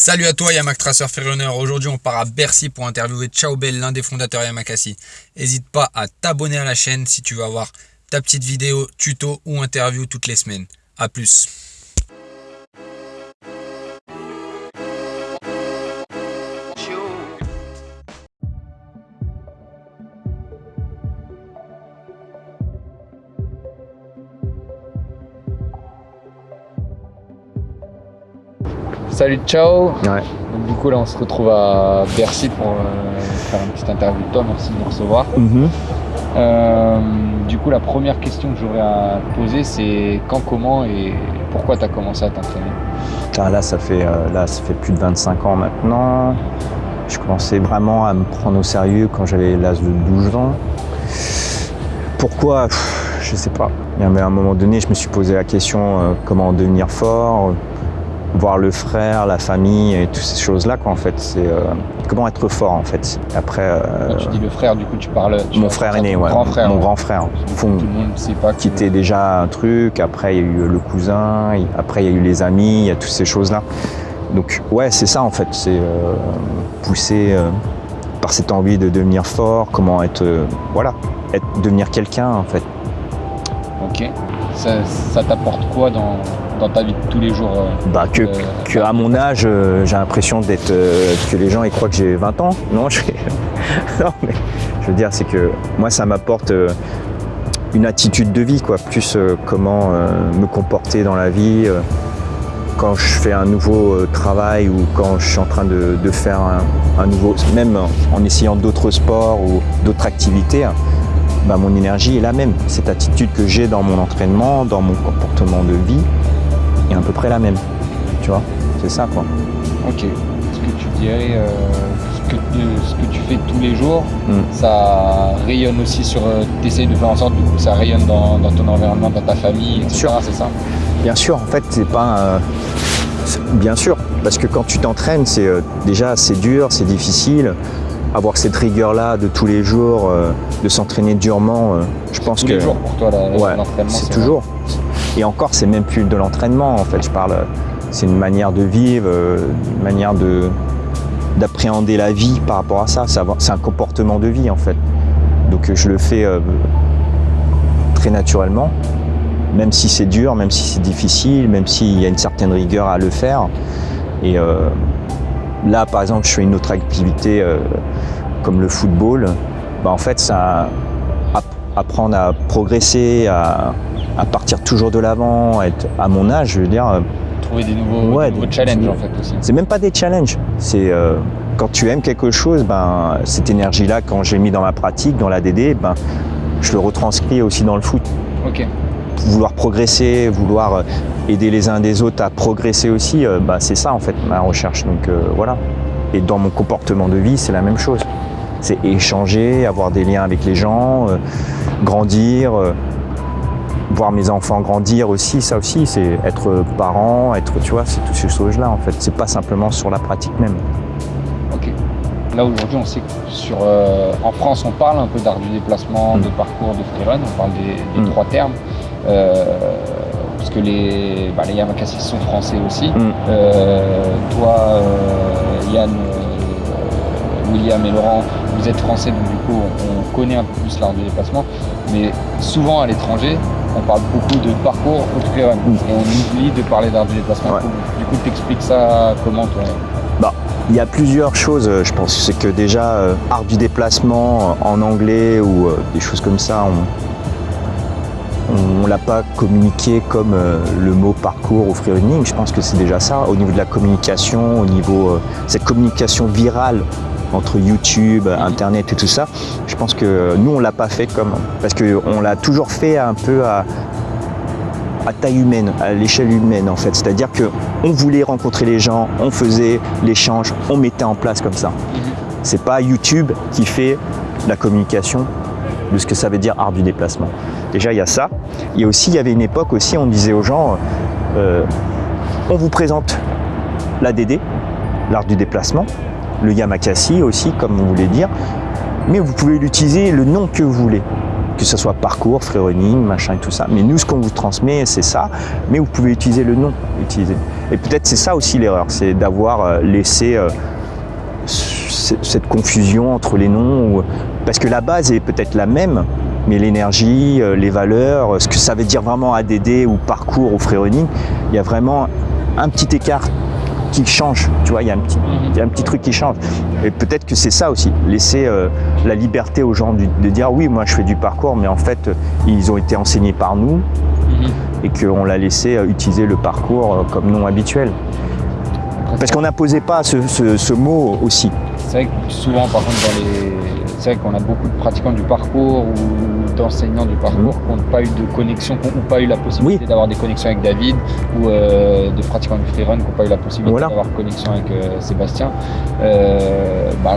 Salut à toi Yamak Tracer Freerunner, aujourd'hui on part à Bercy pour interviewer Ciao Bell, l'un des fondateurs Yamakasi. N'hésite pas à t'abonner à la chaîne si tu veux avoir ta petite vidéo, tuto ou interview toutes les semaines. A plus Salut, ciao Ouais. Donc, Du coup là on se retrouve à Bercy pour euh, faire une petite interview de toi, merci de nous recevoir. Mhm. Euh, du coup la première question que j'aurais à te poser c'est quand, comment et pourquoi tu as commencé à t'entraîner? Là, ça fait, euh, là, ça fait plus de 25 ans maintenant. Je commençais vraiment à me prendre au sérieux quand j'avais l'âge de 12 ans. Pourquoi? Pff, Je sais pas. Y avait un moment donné, je me suis posé la question comment devenir fort, voir le frère, la famille et toutes ces choses-là. Quoi, en fait, c'est euh, comment être fort en fait. Après, euh, Quand tu dis le frère du coup tu parles... tu mon frère aîné, ouais, grand frère. mon ouais. grand frère. Fond- Tout le monde ne sait pas que- qui était déjà un truc, après il y a eu le cousin, après il y a eu les amis, il y a toutes ces choses-là. Donc ouais, c'est ça en fait, c'est euh, poussé euh, par cette envie de devenir fort, comment être, euh, voilà, être, devenir quelqu'un en fait. Ok. Ça, ça t'apporte quoi dans, dans ta vie de tous les jours euh, Bah que, euh, que à mon âge, euh, j'ai l'impression d'être, que les gens ils croient que j'ai 20 ans. Non, je, non mais je veux dire c'est que moi ça m'apporte une attitude de vie quoi, plus euh, comment euh, me comporter dans la vie. euh, quand je fais un nouveau travail ou quand je suis en train de, de faire un, un nouveau, même en essayant d'autres sports ou d'autres activités, hein, bah, mon énergie est la même. Cette attitude que j'ai dans mon entraînement, dans mon comportement de vie, est à peu près la même. Tu vois, c'est ça quoi. Ok. Ce que tu dirais, euh, ce, que, ce que tu fais tous les jours, Mm. ça rayonne aussi sur. Tu essayes de faire en sorte que ça rayonne dans, dans ton environnement, dans ta famille, etc. sûr. C'est ça? Bien sûr, en fait, c'est pas. euh, c'est- bien sûr, parce que quand tu t'entraînes, c'est euh, déjà c'est dur, c'est difficile. Avoir cette rigueur-là de tous les jours, euh, de s'entraîner durement, euh, je pense Tous que les jours pour toi, la- ouais, l'entraînement. c'est toujours. Et encore, c'est même plus de l'entraînement. En fait, je parle. C'est une manière de vivre, euh, une manière de d'appréhender la vie par rapport à ça. C'est un comportement de vie en fait. Donc euh, je le fais euh, très naturellement, même si c'est dur, même si c'est difficile, même s'il y a une certaine rigueur à le faire. Et là, par exemple, je fais une autre activité comme le football. Bah, en fait, ça app- apprendre à progresser, à, à partir toujours de l'avant, à être à mon âge, je veux dire, euh, Trouver des nouveaux, Ouais, des nouveaux des- challenges en fait aussi. c'est même pas des challenges. C'est euh, quand tu aimes quelque chose, ben, cette énergie-là, quand j'ai mis dans ma pratique, dans la DD, ben, je le retranscris aussi dans le foot. Ok. Vouloir progresser, vouloir euh, aider les uns des autres à progresser aussi, euh, ben, c'est ça en fait ma recherche. Donc euh, voilà. Et dans mon comportement de vie, c'est la même chose. C'est échanger, avoir des liens avec les gens, grandir, voir mes enfants grandir aussi, ça aussi, c'est être parent, être, tu vois, c'est toutes ces choses-là en fait. C'est pas simplement sur la pratique même. Ok. Là aujourd'hui, on sait que sur, euh, en France, on parle un peu d'art du déplacement, Mm. de parcours, de freerun, on parle des, des Mm. trois termes. Euh, parce que les, bah, les Yamakasi sont français aussi. Mm. Euh, toi, euh, Yann, William et Laurent, vous êtes français, donc du coup, on, on connaît un peu plus l'art du déplacement. Mais souvent à l'étranger, on parle beaucoup de parcours ou de freerun. Mm. Et on oublie de parler d'art du déplacement. Ouais. Du coup, t'expliques ça comment toi Il y a plusieurs choses, euh, je pense. C'est que déjà, euh, art du déplacement euh, en anglais ou euh, des choses comme ça, on ne l'a pas communiqué comme le mot parcours ou freerunning. Je pense que c'est déjà ça. Au niveau de la communication, au niveau cette communication virale entre YouTube, Internet et tout ça, je pense que nous, on l'a pas fait comme... Parce qu'on l'a toujours fait un peu à, taille humaine, à l'échelle humaine en fait. C'est-à-dire que on voulait rencontrer les gens, on faisait l'échange, on mettait en place comme ça. C'est pas YouTube qui fait la communication de ce que ça veut dire art du déplacement. Déjà il y a ça. Il y aussi, il y avait une époque aussi, on disait aux gens, euh, on vous présente la DD, l'art du déplacement, le Yamakasi aussi, comme on voulait dire, mais vous pouvez l'utiliser le nom que vous voulez. que ce soit parcours, freerunning, machin et tout ça. Mais nous, ce qu'on vous transmet, c'est ça. Mais vous pouvez utiliser le nom. Et peut-être c'est ça aussi l'erreur, c'est d'avoir euh, laissé euh, cette confusion entre les noms. Parce que la base est peut-être la même, mais l'énergie, euh, les valeurs, ce que ça veut dire vraiment ADD ou parcours ou freerunning, il y a vraiment un petit écart qui change, tu vois, il y a un petit, il y a un petit truc qui change. Et peut-être que c'est ça aussi, laisser euh, la liberté aux gens de, dire oui, moi je fais du parcours, mais en fait, euh, ils ont été enseignés par nous mhm. et qu'on l'a laissé euh, utiliser le parcours comme nom habituel. Parce qu'on n'imposait pas ce, ce, mot aussi. C'est vrai que souvent, par contre, dans les... c'est vrai qu'on a beaucoup de pratiquants du parcours ou d'enseignants du parcours mmh. qui n'ont pas eu de connexion, qui n'ont pas eu la possibilité d'avoir des connexions avec David ou euh, de pratiquants du freerun qui n'ont pas eu la possibilité d'avoir connexion avec euh, Sébastien. Euh, bah,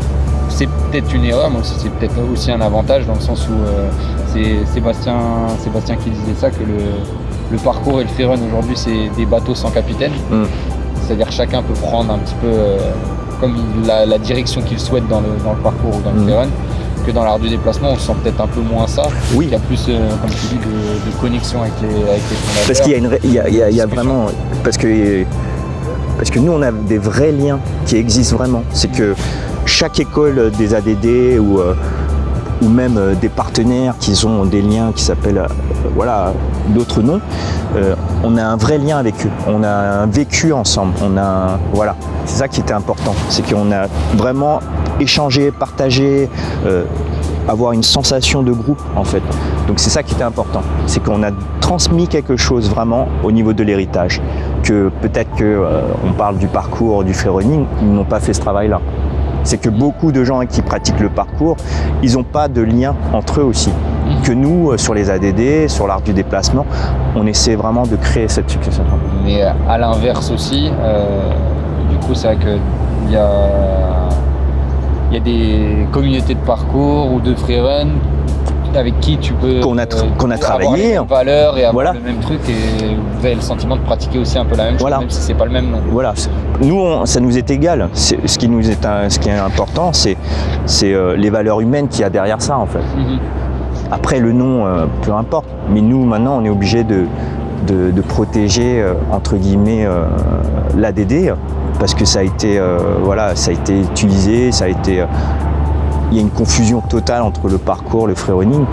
c'est peut-être une erreur, mais c'est peut-être aussi un avantage dans le sens où c'est Sébastien, Sébastien qui disait ça, que le, parcours et le freerun aujourd'hui c'est des bateaux sans capitaine. Mmh. C'est-à-dire chacun peut prendre un petit peu comme la, direction qu'il souhaite dans le, parcours ou dans le mmh. que dans l'art du déplacement, on sent peut-être un peu moins ça. Oui. Il y a plus, euh, comme tu dis, de, connexion avec les, avec. Parce qu'il y a, une, il y a, vraiment... Parce que, parce que nous, on a des vrais liens qui existent vraiment. C'est que chaque école des ADD ou... Euh, ou même euh, des partenaires qui ont des liens qui s'appellent euh, voilà, d'autres noms, euh, on a un vrai lien avec eux, on a vécu ensemble, on a voilà, c'est ça qui était important, c'est qu'on a vraiment échangé, partagé, avoir une sensation de groupe en fait. Donc c'est ça qui était important, c'est qu'on a transmis quelque chose vraiment au niveau de l'héritage, que peut-être qu'on parle du parcours du freerunning, ils n'ont pas fait ce travail-là. C'est que beaucoup de gens qui pratiquent le parcours, ils n'ont pas de lien entre eux aussi. Que nous, euh, sur les ADD, sur l'art du déplacement, on essaie vraiment de créer cette succession. Mais euh, à l'inverse aussi, euh, du coup, c'est vrai qu'il y a, y a des communautés de parcours ou de freerun avec qui tu peux qu'on a, qu'on a travaillé, avoir valeurs et avoir le même truc et vous avez le sentiment de pratiquer aussi un peu la même chose, même si c'est pas le même nom. Voilà, nous ça nous est égal. ce qui nous est ce qui est important, c'est c'est euh, les valeurs humaines qu'il y a derrière ça en fait. Mhm. Après le nom, euh, peu importe. Mais nous maintenant, on est obligé de, de, protéger euh, entre guillemets l'ADD parce que ça a été voilà, ça a été utilisé, ça a été il y a une confusion totale entre le parcours, le freerunning.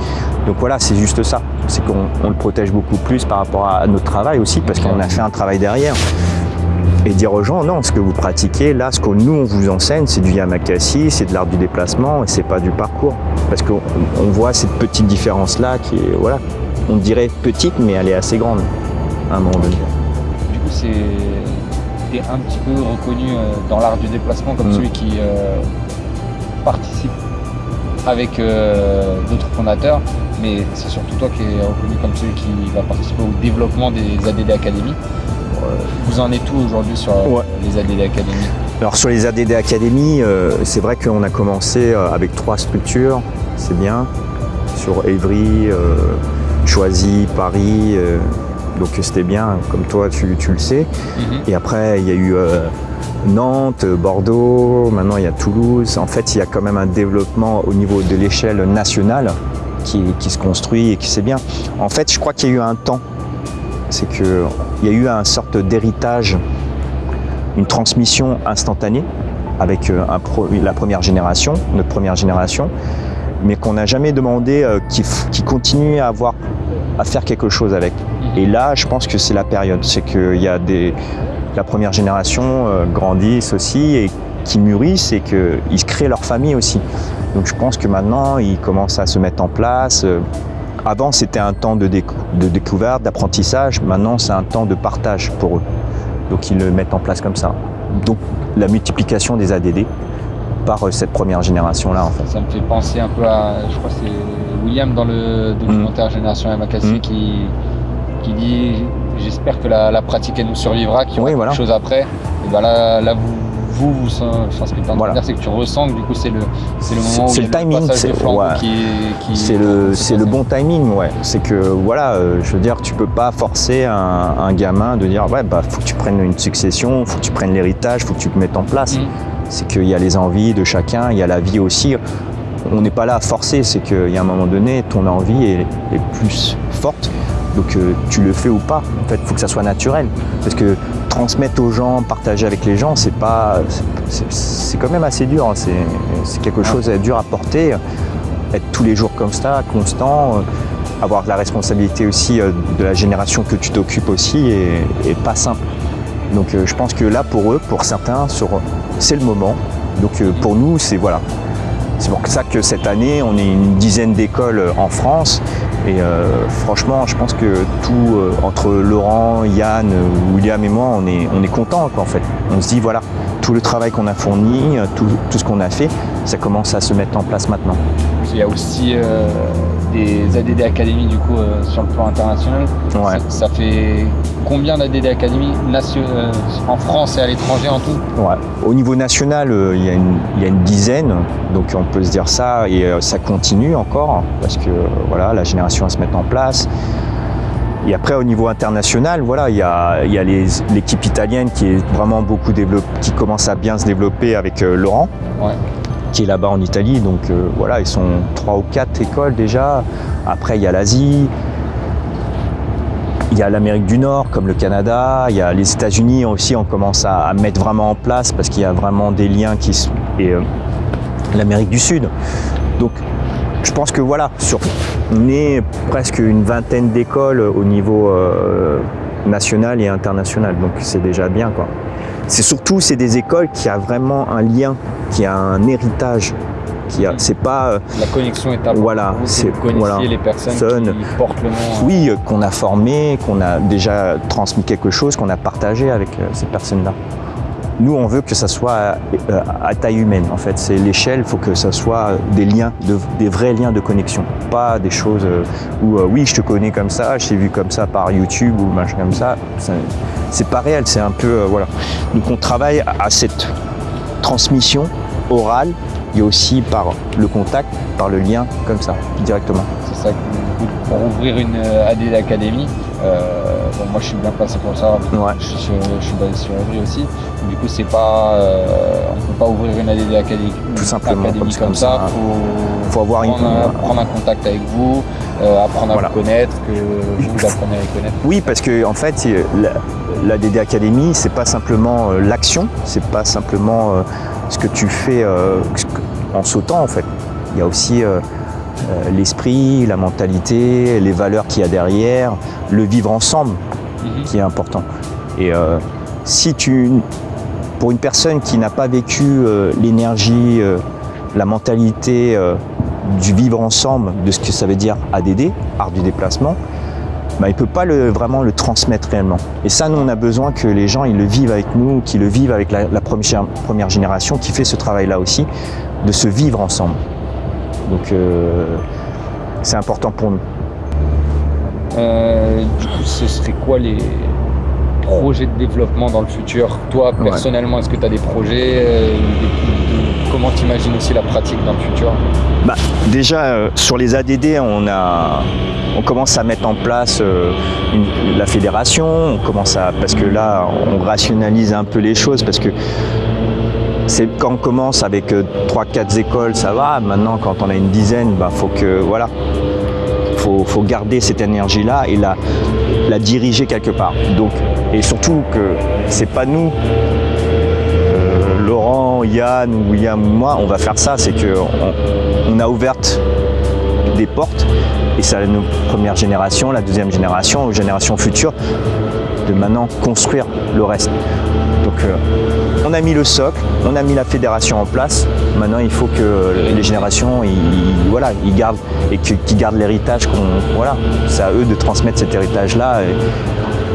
Donc voilà, c'est juste ça. C'est qu'on le protège beaucoup plus par rapport à notre travail aussi, parce qu'on a fait un travail derrière. Et dire aux gens, non, ce que vous pratiquez, là, ce que nous, on vous enseigne, c'est du yamakasi, c'est de l'art du déplacement, et c'est pas du parcours. Parce qu'on voit cette petite différence-là qui est, voilà, on dirait petite, mais elle est assez grande, à un moment donné. Du coup, c'est un petit peu reconnu euh, dans l'art du déplacement comme mm. celui qui euh, participe avec euh, d'autres fondateurs, mais c'est surtout toi qui es reconnu comme celui qui va participer au développement des ADD Academy. Euh, vous en êtes tout aujourd'hui sur euh, les ADD Academy Alors sur les ADD Academy, c'est vrai qu'on a commencé avec trois structures, c'est bien, sur Évry, Choisy, Paris, donc c'était bien, comme toi tu, le sais. Mhm. Et après il y a eu Nantes, Bordeaux, maintenant il y a Toulouse. En fait, il y a quand même un développement au niveau de l'échelle nationale qui, se construit et qui c'est bien. En fait, je crois qu'il y a eu un temps, c'est qu'il y a eu une sorte d'héritage, une transmission instantanée avec euh, la première génération, notre première génération, mais qu'on n'a jamais demandé euh, qui continue à avoir à faire quelque chose avec. Et là, je pense que c'est la période, c'est qu'il y a des, la première génération euh, grandissent aussi et qui mûrissent et qu'ils créent leur famille aussi. Donc je pense que maintenant, ils commencent à se mettre en place. Euh, avant, c'était un temps de, de découverte, d'apprentissage. Maintenant, c'est un temps de partage pour eux. Donc ils le mettent en place comme ça. Donc la multiplication des ADD par euh, cette première génération-là. En fait. Ça me fait penser un peu à, je crois que c'est William dans le documentaire mmh. Génération Yamakasi mmh. qui, qui dit j'espère que la, pratique elle nous survivra, qu'il y aura quelque chose après. Et ben là, là vous, vous, vous enfin, ce que tu voilà. c'est que tu ressens que du coup c'est le, c'est le moment où le timing, c'est le, c'est le bon timing, ouais. C'est que voilà, euh, je veux dire, tu peux pas forcer un, gamin de dire ouais bah faut que tu prennes une succession, faut que tu prennes l'héritage, faut que tu te mettes en place. Mm. C'est qu'il y a les envies de chacun, il y a la vie aussi on n'est pas là à forcer, c'est qu'il y a un moment donné, ton envie est, est plus forte. Donc euh, tu le fais ou pas. En fait, il faut que ça soit naturel. Parce que transmettre aux gens, partager avec les gens, c'est pas, c'est quand même assez dur. hein. C'est quelque chose de dur à porter. Être tous les jours comme ça, constant, euh, avoir la responsabilité aussi euh, de la génération que tu t'occupes aussi est pas simple. Donc euh, je pense que là pour eux, pour certains, c'est le moment. Donc euh, pour nous, c'est voilà. C'est pour ça que cette année, on est une dizaine d'écoles en France. Et euh, franchement, je pense que tout, euh, entre Laurent, Yann, euh, William et moi, on est, on est contents. On se dit, voilà, tout le travail qu'on a fourni, euh, tout ce qu'on a fait, ça commence à se mettre en place maintenant. Il y a aussi euh, des ADD Academy du coup euh, sur le plan international. Ouais. Ça, ça fait combien d'ADD Academy euh, en France et à l'étranger en tout? Ouais. Au niveau national, il y, a une- il y a une dizaine, donc on peut se dire ça, et ça continue encore, parce que voilà, la génération va se mettre en place. Et après, au niveau international, voilà, il y a, il y a les- l'équipe italienne qui est vraiment beaucoup développée, qui commence à bien se développer avec Laurent, Ouais. Qui est là-bas en Italie. Donc euh, voilà, ils sont trois ou quatre écoles déjà. Après, il y a l'Asie. Il y a l'Amérique du Nord, comme le Canada. Il y a les États-Unis aussi. On commence à, mettre vraiment en place parce qu'il y a vraiment des liens qui se- et euh, l'Amérique du Sud. Donc, je pense que voilà, sur, on est presque une vingtaine d'écoles au niveau euh, national et international. Donc, c'est déjà bien, quoi. C'est surtout c'est des écoles qui a vraiment un lien, qui a un héritage, qui a. C'est pas euh, La connexion est importante. Voilà, c'est- vous connaissiez voilà. les personnes Sonne. qui portent le nom. euh, oui, euh, qu'on a formé, qu'on a déjà transmis quelque chose, qu'on a partagé avec euh, ces personnes-là. Nous, on veut que ça soit à taille humaine. En fait, c'est l'échelle. Il faut que ça soit des liens, de- des vrais liens de connexion, pas des choses où oui, je te connais comme ça, je t'ai vu comme ça par YouTube ou machin comme ça. Ça- C'est pas réel. C'est un peu euh, voilà. Donc, on travaille à- cette transmission orale et aussi par le contact, par le lien comme ça, directement. C'est ça, pour ouvrir une euh, ADD Academy, euh, bon, moi je suis bien placé pour ça, Ouais. je, suis- je suis basé sur Evry aussi, du coup c'est pas, euh, on peut pas ouvrir une ADD Academy, Tout simplement, académie comme comme, ça, ça. faut, Faut avoir une- prendre, un, prendre un contact avec vous, euh, apprendre à Voilà. vous connaître, que vous apprenez à les connaître. Oui, parce que en fait, la, la DD Academy, c'est pas simplement euh, l'action, c'est pas simplement euh, ce que tu fais en sautant en fait. Il y a aussi l'esprit, la mentalité, les valeurs qu'il y a derrière, le vivre ensemble Mhm. qui est important. Et si tu, pour une personne qui n'a pas vécu l'énergie, la mentalité du vivre ensemble, de ce que ça veut dire ADD, art du déplacement, bah, il ne peut pas vraiment le transmettre réellement. Et ça, nous, on a besoin que les gens ils le vivent avec nous, qu'ils le vivent avec la, la première, première génération qui fait ce travail-là aussi, de se vivre ensemble. Donc, euh, c'est important pour nous. Euh, du coup, ce serait quoi les projets de développement dans le futur Toi, Ouais. personnellement, est-ce que tu as des projets euh, Comment tu imagines aussi la pratique dans le futur? Bah, déjà, euh, sur les ADD, on, a, on commence à mettre en place euh, une- la fédération, on commence à, parce que là, on rationalise un peu les choses, parce que c'est quand on commence avec 3-4 écoles, ça va. Maintenant, quand on a une dizaine, bah, faut que, voilà, faut, faut garder cette énergie-là et la, la diriger quelque part. Donc, et surtout que c'est pas nous euh, Laurent, Yann ou William ou moi, on va faire ça, c'est que on, on a ouvert des portes et c'est à nos premières générations, la deuxième génération, aux générations futures, de maintenant construire le reste. Donc euh, on a mis le socle, on a mis la fédération en place, maintenant il faut que les générations ils, voilà, ils gardent et qu'ils gardent l'héritage qu'on voilà, c'est à eux de transmettre cet héritage là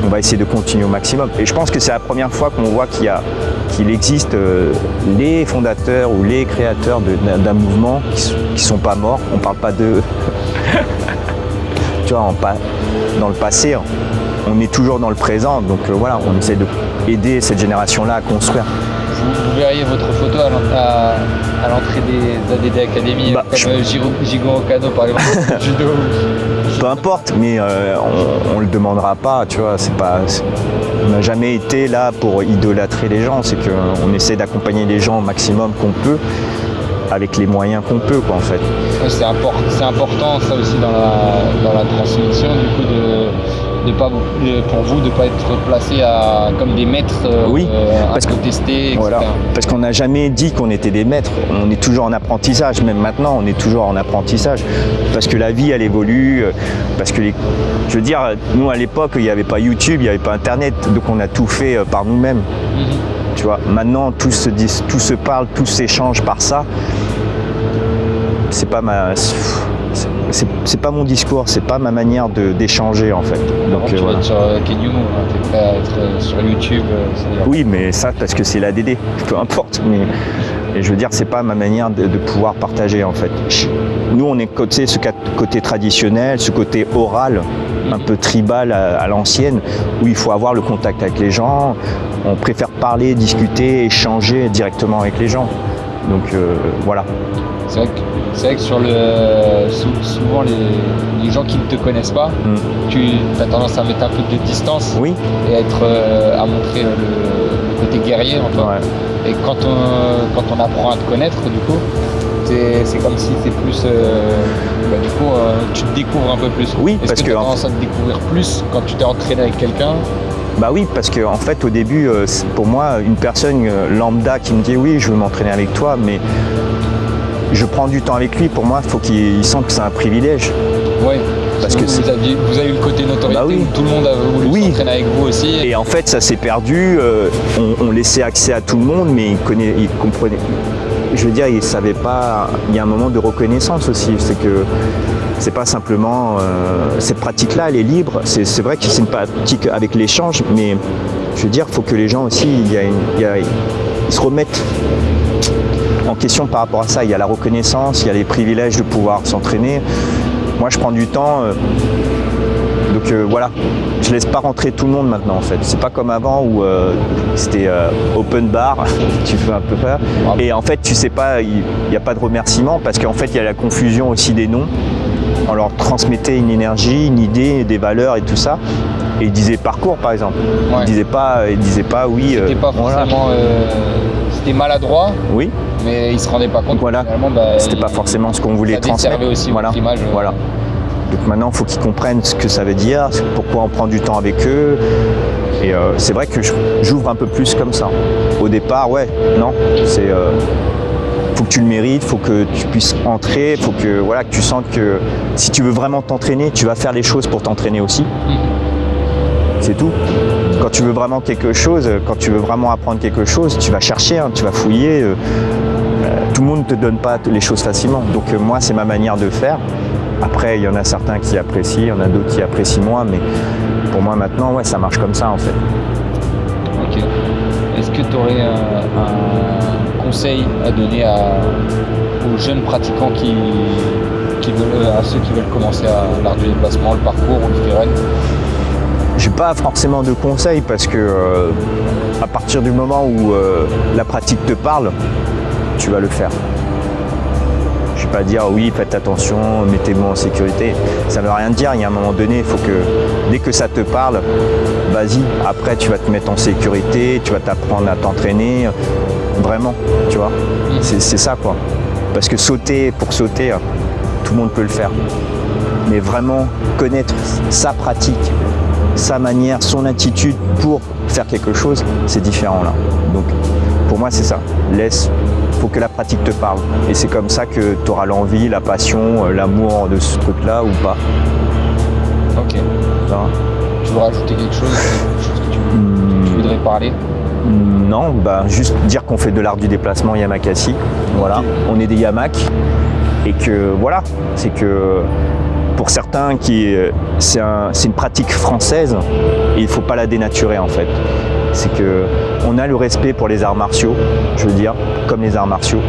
on va essayer de continuer au maximum. Et je pense que c'est la première fois qu'on voit qu'il existe euh, les fondateurs ou les créateurs de- d'un mouvement qui sont pas morts. On ne parle pas d'eux. tu vois, en dans le passé, on est toujours dans le présent. Donc euh, voilà, on essaie d'aider cette génération-là à construire. vous, verriez votre photo à l'en- à à l'entrée des ADD Academy, Bah, comme je- euh, Giro- Jigon Okano par exemple, judo. Peu importe, mais euh, on, on le demandera pas, tu vois. C'est pas, on n'a jamais été là pour idolâtrer les gens. C'est qu'on essaie d'accompagner les gens au maximum qu'on peut. avec les moyens qu'on peut, quoi, en fait. Ouais, c'est import- c'est important ça aussi dans la, dans la transmission du coup de, de pas pour vous de pas être placé à comme des maîtres euh, Oui, euh, parce que- incontestés, etc. Voilà. Parce qu'on n'a jamais dit qu'on était des maîtres. On est toujours en apprentissage. Même maintenant, on est toujours en apprentissage. Parce que la vie, elle évolue. euh, Parce que, les... je veux dire, nous à l'époque, il n'y avait pas YouTube, il n'y avait pas Internet. Donc on a tout fait euh, par nous-mêmes. Mhm. Tu vois, maintenant tout se, dit, tout se parle, tout s'échange par ça. C'est pas ma, c'est- pas mon discours, c'est pas ma manière d'échanger en fait. Donc, tu euh, vas voilà. être sur euh, Kenyu, hein, t'es prêt à être euh, sur YouTube, euh, Oui, mais ça parce que c'est la DD, peu importe. Mais et je veux dire, c'est pas ma manière de, de pouvoir partager en fait. Nous, on est côté ce côté traditionnel, ce côté oral, un peu tribal à, à l'ancienne, où il faut avoir le contact avec les gens. On préfère parler, discuter, échanger directement avec les gens. Donc euh, voilà. C'est vrai, que, c'est vrai que sur le sou- souvent les, les gens qui ne te connaissent pas, Mm. tu as tendance à mettre un peu de distance Oui. et à être euh, à montrer le, le côté guerrier en toi. Ouais. Et quand on, quand on apprend à te connaître, du coup, c'est c'est comme si c'est plus. euh, bah, du coup, euh, tu te découvres un peu plus. Oui, parce que, que tu as en tendance à te découvrir plus quand tu t'es entraîné avec quelqu'un? Bah oui, parce que en fait, au début, pour moi, une personne lambda qui me dit oui, je veux m'entraîner avec toi, mais je prends du temps avec lui. Pour moi, il faut qu'il il sente que c'est un privilège. Oui. Parce que vous, c'est- aviez, vous avez eu le côté notoriété Bah oui. où tout le monde a voulu Oui. s'entraîner avec vous aussi. Et en fait, ça s'est perdu. euh, on, on laissait accès à tout le monde, mais il, connaît, il comprenait. Je veux dire, il savait pas. Il y a un moment de reconnaissance aussi. C'est que c'est pas simplement euh, cette pratique-là, elle est libre. C'est vrai que c'est une pratique avec l'échange, mais je veux dire, il faut que les gens aussi, il y a une- il y a- ils se remettent en question par rapport à ça. Il y a la reconnaissance, il y a les privilèges de pouvoir s'entraîner. Moi, je prends du temps. euh, donc euh, voilà, je laisse pas rentrer tout le monde maintenant en fait. C'est pas comme avant où euh, c'était euh, open bar, tu fais un peu peur. Et en fait, tu sais pas, il n'y a pas de remerciement parce qu'en fait, il y a la confusion aussi des noms. On leur transmettait une énergie, une idée, des valeurs et tout ça. Et ils disaient parcours par exemple. Ouais. Ils disaient pas, ils disaient pas oui. C'était pas forcément. C'était maladroit, Oui, mais ils se rendaient pas compte. que Voilà. bah, c'était pas forcément ce qu'on voulait ça transmettre. aussi voilà. votre image. euh. Voilà. Donc maintenant, il faut qu'ils comprennent ce que ça veut dire, pourquoi on prend du temps avec eux. Et euh, c'est vrai que j'ouvre un peu plus comme ça. Au départ, ouais, non, c'est euh, faut que tu le mérites, faut que tu puisses entrer, faut que voilà que tu sentes que si tu veux vraiment t'entraîner, tu vas faire les choses pour t'entraîner aussi. Mhm. C'est tout. Quand tu veux vraiment quelque chose, quand tu veux vraiment apprendre quelque chose, tu vas chercher, hein, tu vas fouiller. euh, euh, tout le monde ne te donne pas les choses facilement. Donc euh, moi, c'est ma manière de faire. Après, il y en a certains qui apprécient, il y en a d'autres qui apprécient moins, mais pour moi maintenant, ouais, ça marche comme ça en fait. Ok. Est-ce que tu aurais un, conseil à donner aux jeunes pratiquants qui, qui veulent, à ceux qui veulent commencer à l'art du déplacement, le parcours ou le freerun J'ai pas forcément de conseils parce que euh, à partir du moment où euh, la pratique te parle, tu vas le faire. Je vais pas dire oui, faites attention, mettez-vous en sécurité. Ça veut rien dire. Il y a un moment donné, il faut que dès que ça te parle, vas-y. Après, tu vas te mettre en sécurité, tu vas t'apprendre à t'entraîner, vraiment, tu vois. C'est ça quoi. Parce que sauter pour sauter, tout le monde peut le faire. Mais vraiment connaître sa pratique, sa manière, son attitude pour faire quelque chose, c'est différent là. Donc pour moi c'est ça. Laisse, faut que la pratique te parle. Et c'est comme ça que tu auras l'envie, la passion, euh, l'amour de ce truc-là ou pas. Ok. Ça va Tu veux rajouter quelque chose Quelque chose que tu, Hmm, tu voudrais parler? Non, bah juste dire qu'on fait de l'art du déplacement Yamakasi. Voilà, on est des Yamak. Et que voilà, c'est que pour certains qui c'est un- c'est une pratique française et il ne faut pas la dénaturer en fait. C'est que on a le respect pour les arts martiaux, je veux dire, comme les arts martiaux.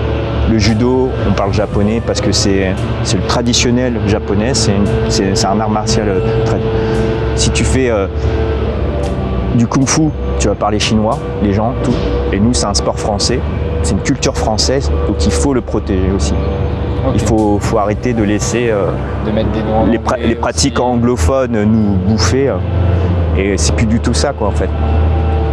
Le judo, on parle japonais parce que c'est le traditionnel japonais, c'est un art martial. euh, Si tu fais euh, du kung-fu, tu vas parler chinois, les gens, tout. Et nous, c'est un sport français, c'est une culture française, donc il faut le protéger aussi. Il faut, faut arrêter de laisser euh, de mettre des noms en les, pra- anglais les pratiques aussi. anglophones nous bouffer. euh, et c'est plus du tout ça, quoi, en fait.